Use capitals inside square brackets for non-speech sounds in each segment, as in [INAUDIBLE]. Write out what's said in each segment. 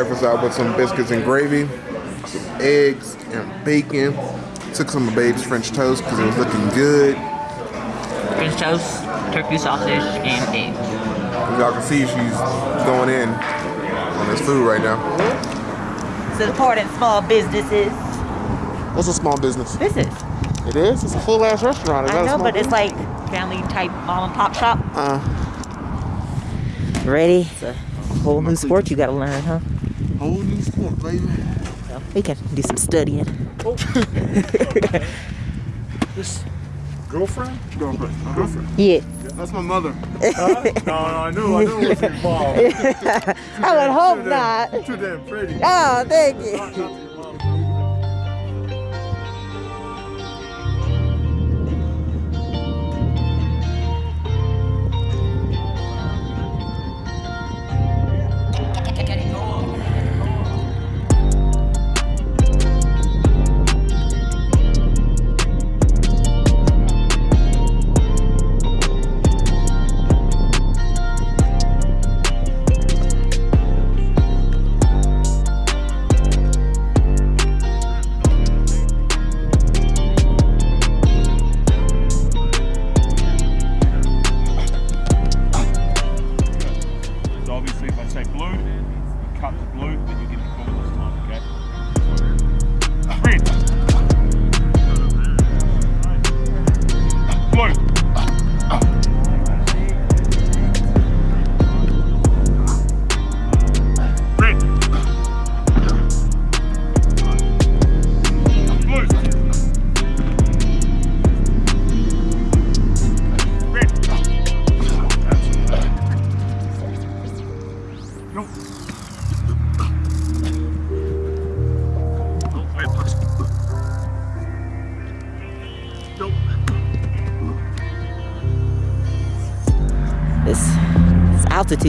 breakfast out with some biscuits and gravy, some eggs and bacon. Took some of Babe's French toast because it was looking good. French toast, turkey sausage, and eggs. Y'all can see, she's going in on this food right now. Supporting small businesses. What's a small business? This is. It is. It's a full ass restaurant. Is that I a know, small but it's like family type mom and pop shop. Uh, Ready? It's a whole new sport you gotta learn, huh? Whole new sport, baby. So we can do some studying. Oh. [LAUGHS] This girlfriend? Girlfriend. Girlfriend. Yeah. That's my mother. Huh? no, no, I knew, I knew it was involved. [LAUGHS] I would hope Too damn- not. Too damn pretty. Oh, thank you.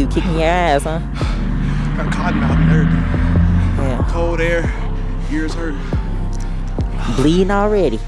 Kicking your ass, huh? Got cotton out and. Yeah. Cold air, ears hurt. Bleeding already.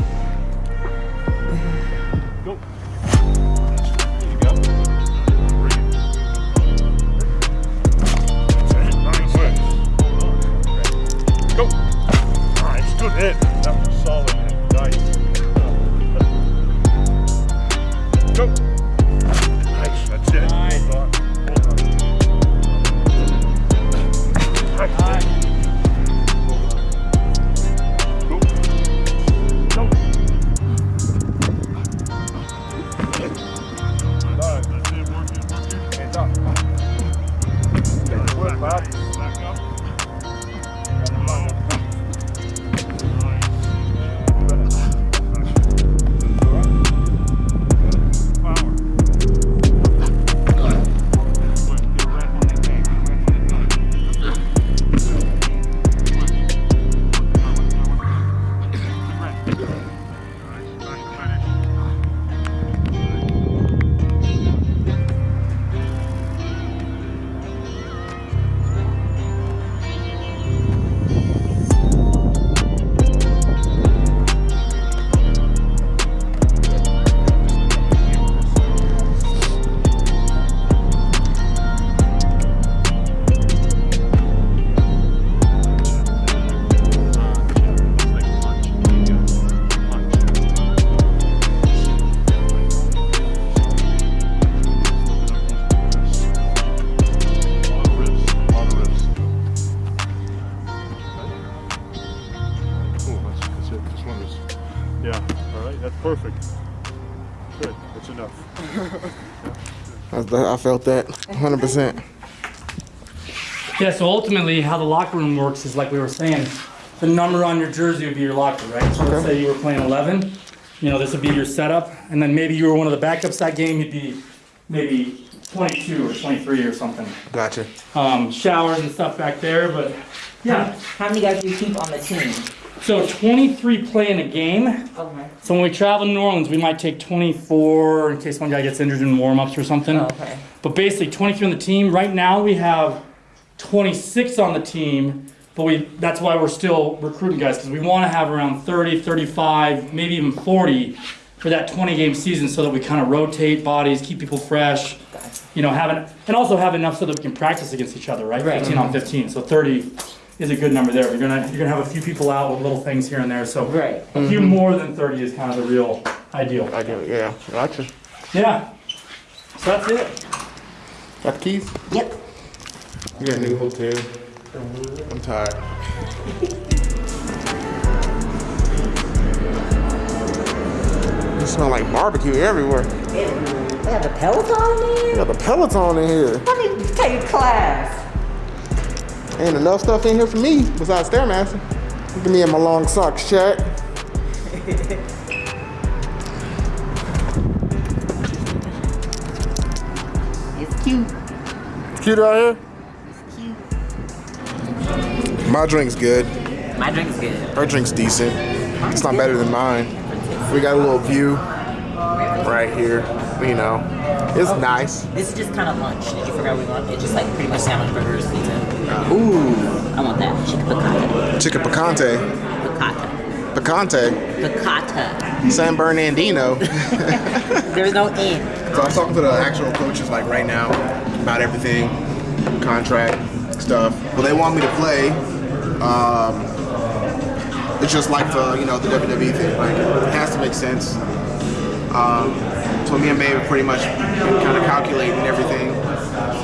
I, I felt that 100%. Yeah, so ultimately, how the locker room works is like we were saying, the number on your jersey would be your locker, right? So let's say you were playing 11, you know, this would be your setup, and then maybe you were one of the backups that game, you'd be maybe 22 or 23 or something. Gotcha. Um, showers and stuff back there, but yeah. How many guys do you keep on the team? So 23 play in a game. Okay. So when we travel to New Orleans, we might take 24 in case one guy gets injured in warm-ups or something. Oh, okay. But basically, 23 on the team. Right now, we have 26 on the team, but we that's why we're still recruiting guys because we want to have around 30, 35, maybe even 40 for that 20 game season so that we kind of rotate bodies, keep people fresh, you know, have an, and also have enough so that we can practice against each other, right? Right. 15 on 15. So 30 is a good number there. You're gonna you're gonna have a few people out with little things here and there. So Right. a few mm-hmm. more than 30 is kind of the real ideal. I get it. Yeah, gotcha. Yeah. So that's it. Got the keys? Yep. We got a new hotel. I'm tired. [LAUGHS] It smell like barbecue everywhere. They have the Peloton in You there? got the Peloton in here. Let me take a class. Ain't enough stuff in here for me besides Stairmaster. Look at me in my long socks check. It's cute. It's cute out here. My drink's good. My drink's good. Her drink's decent. It's not better than mine. We got a little view right here. You know, it's nice. This is just kind of lunch. Did you figure out we want? It's just like pretty much sandwich burgers, pizza. Ooh, I want that. Chicken piccata. chicken picante. Piccata. Picante. Piccata. San Bernardino. [LAUGHS] [LAUGHS] There's no end. So I was talking to the actual coaches like right now about everything, contract stuff. Well, they want me to play. Um, it's just like the you know the WWE thing. Like it has to make sense. Um, so me and Babe are pretty much kind of calculating everything,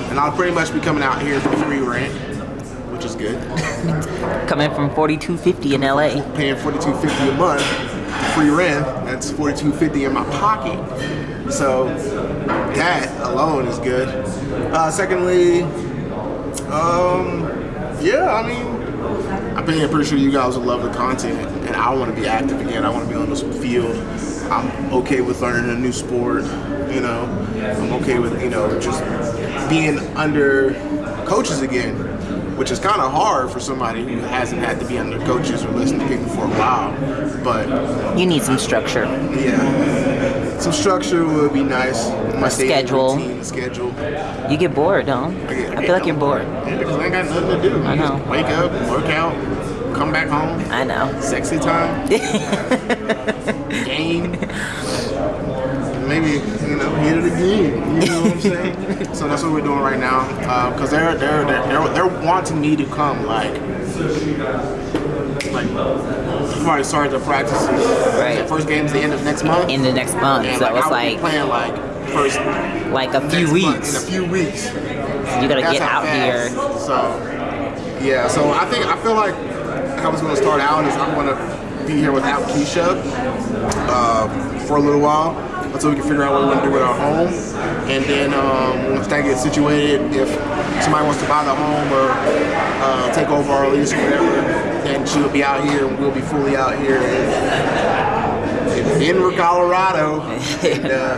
and I'll pretty much be coming out here for free rent, which is good. [LAUGHS] Coming from 4250 in LA. Paying forty two fifty a month, free rent. That's forty two fifty in my pocket. So that alone is good. Uh, secondly, um, yeah, I mean, I'm pretty, pretty sure you guys will love the content, and I want to be active again. I want to be on this field. I'm okay with learning a new sport. You know, I'm okay with you know just being under coaches again, which is kind of hard for somebody who hasn't had to be under coaches or listen to people for a while. But You need some structure. yeah, some structure would be nice. My daily schedule. routine, schedule. You get bored, don't? get- I feel like you're bored. Yeah, because I ain't got nothing to do. I know. Wake up, work out, come back home. I know. Sexy time. [LAUGHS] game. Maybe you know hit it again. You know what I'm saying? so that's what we're doing right now. Because they're, they're they're they're they're wanting me to come like like before I started the practices. Right. The first game's the end of next month. In the next month, and so like, it's like playing like first like a few month, in a weeks. few weeks. You gotta That's get out fast. here. So, yeah. So I think I feel like how it's going to start out is I'm to be here without Keisha uh, for a little while until we can figure out what we're going to do with our home, and then um, once that gets situated, if somebody wants to buy the home or uh, take over our lease or whatever, then she'll be out here and we'll be fully out here in, Denver, Colorado. and, uh,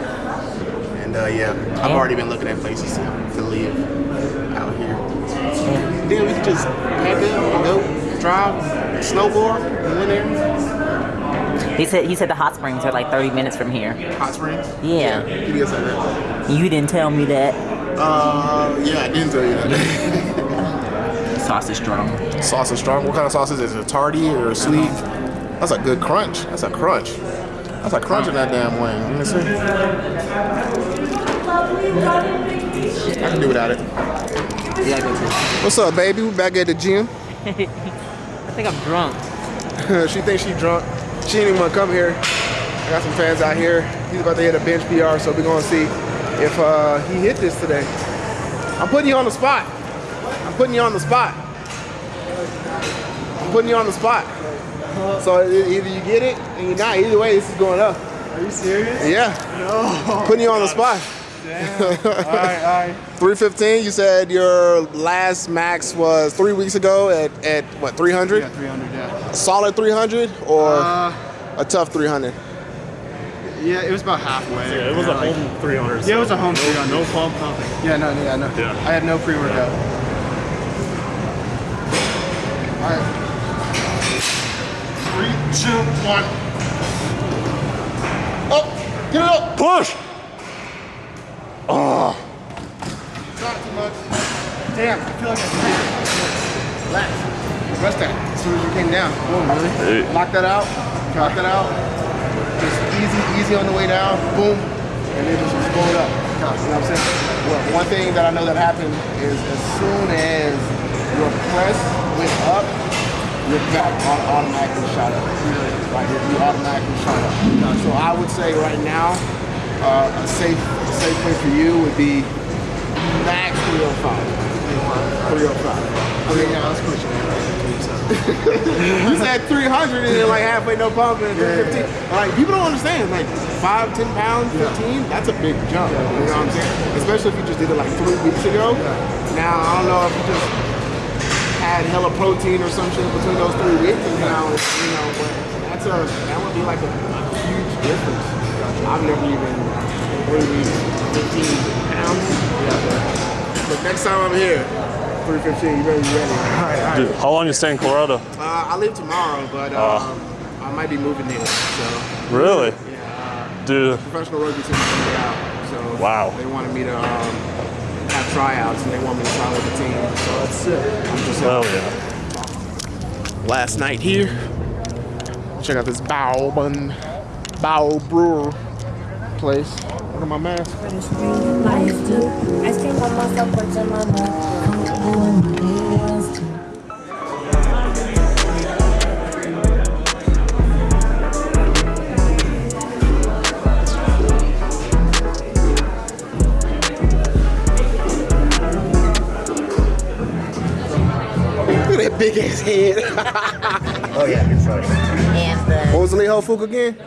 and uh, yeah, I've already been looking at places to, to live out here. Then we can just head down, go drive, snowboard, and win there. He said he said the hot springs are like 30 minutes from here. Hot Springs. Yeah. Did. You didn't tell me that. Uh, yeah, I didn't tell you that. [LAUGHS] Sausage strong. Sausage strong. What kind of sausage is it tardy or sweet? That's a good crunch. That's a crunch. That's a crunch in that damn wing. Let me see. I can do without it. Gotta go to. What's up, baby? We back at the gym. [LAUGHS] I think I'm drunk. [LAUGHS] she thinks she drunk. Even want to come here. I got some fans out here. He's about to hit a bench PR, so we're gonna see if uh, he hit this today. I'm putting you on the spot. I'm putting you on the spot. I'm putting you on the spot. So either you get it and you're not. Either way, this is going up. Are you serious? Yeah. No. Putting you on the spot. Damn. [LAUGHS] all right, all right. 315. You said your last max was three weeks ago at, at what 300? Yeah, 300. Yeah. Solid 300 or Uh, a tough 300? yeah, it was about halfway. Yeah, it was a like- home 300. Yeah, it was a home no, 300. No pump, nothing. Yeah, no, yeah, no. Yeah. I had no pre-workout. All right. Three, two, one. Up, get it up. Push! Oh, Not too much. Damn, I feel like I Hey. Lock that out. Lock that out. Just easy, easy on the way down, boom, and then just explode up. You know what I'm saying? Well, one thing that I know that happened is as soon as your press went up, your back au- automatically shot up. Right you automatically shot up. So I would say right now, uh, a safe a safe place for you would be max 305. 305. I mean, yeah, I was pushing it. You said 300 and then like halfway no pump and 315. Like people don't understand. Like five, 10 pounds, 15. That's a big jump. You know what I'm saying? Especially if you just did it like three weeks ago. Now I don't know if you just had hella protein or some shit between those three weeks, and now you know, but that's a that would be like a huge difference. I've never even weeks, 15 pounds. But next time I'm here, 315, you better be ready. All right, all right. Dude, how long you stay in Colorado? Uh, I leave tomorrow, but um, I might be moving there. So Really? yeah, Dude, uh, professional rugby team sent me out. So Wow. they wanted me to um, have tryouts, and they want me to sign with the team. So that's it. I'm just hell yeah. last night here. Check out this Bao Bun, Bao Brewer place. What am I mask? Life too. Ice cream on myself, but your mama. Look at that big ass head. [LAUGHS] Oh yeah, good choice. And what was the Lee Ho Fuku again?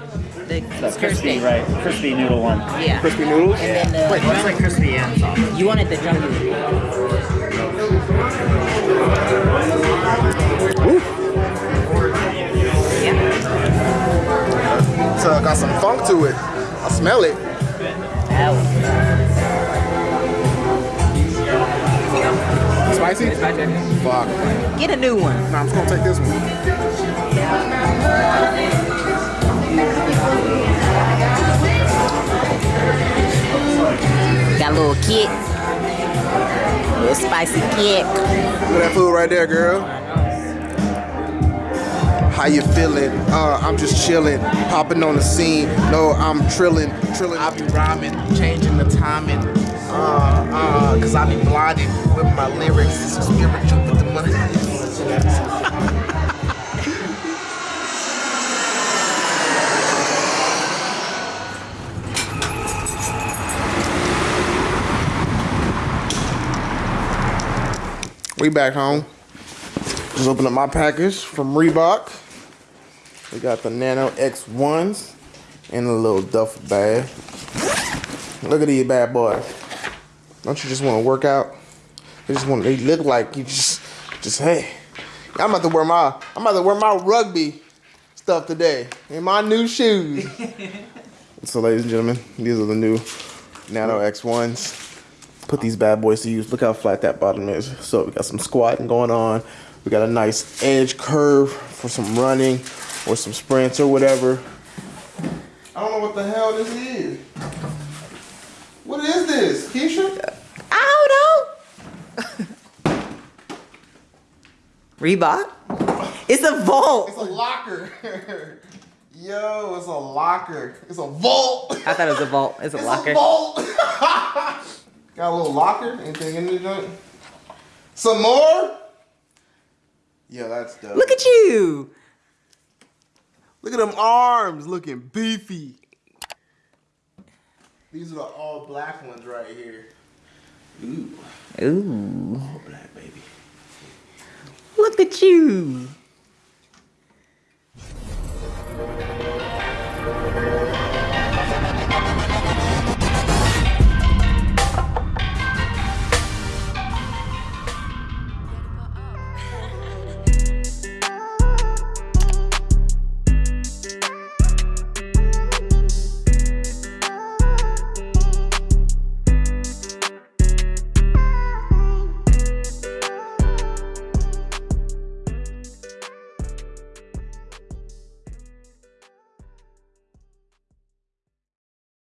the, the The crispy, right? Crispy noodle one. Yeah. Crispy noodles. And then the, Wait, it's like crispy and soft. you wanted the jungle. Yeah. So got some funk to it. I smell it. Ow. Spicy? Fuck. Get a new one. Nah, I'm just gonna take this one. Got a little kick. A little spicy kick. Look at that food right there, girl. How you feeling? Uh, I'm just chilling, popping on the scene. No, I'm trilling, trilling. I be rhyming, changing the timing. Uh, uh, cause I be blinded with my lyrics. Spiritual with the money. [LAUGHS] We back home. Just opened up my package from Reebok. We got the Nano X1s in a little duffel bag. Look at these bad boys. Don't you just want to work out? They just want. They look like you just, just hey. I'm about to wear my. I'm about to wear my rugby stuff today in my new shoes. [LAUGHS] so, ladies and gentlemen, these are the new Nano X1s put these bad boys to use. Look how flat that bottom is. So we got some squatting going on. We got a nice edge curve for some running or some sprints or whatever. I don't know what the hell this is. What is this, Keisha? I don't know. [LAUGHS] Reebok. It's a vault. It's a locker. [LAUGHS] Yo, it's a locker. It's a vault. I thought it was a vault. It's a [LAUGHS] It's locker. a vault. Got a little locker. Anything in the joint? Some more? Yeah, that's dope. Look at you. Look at them arms looking beefy. These are the all black ones right here. Ooh. Ooh. All black, baby. Look at you.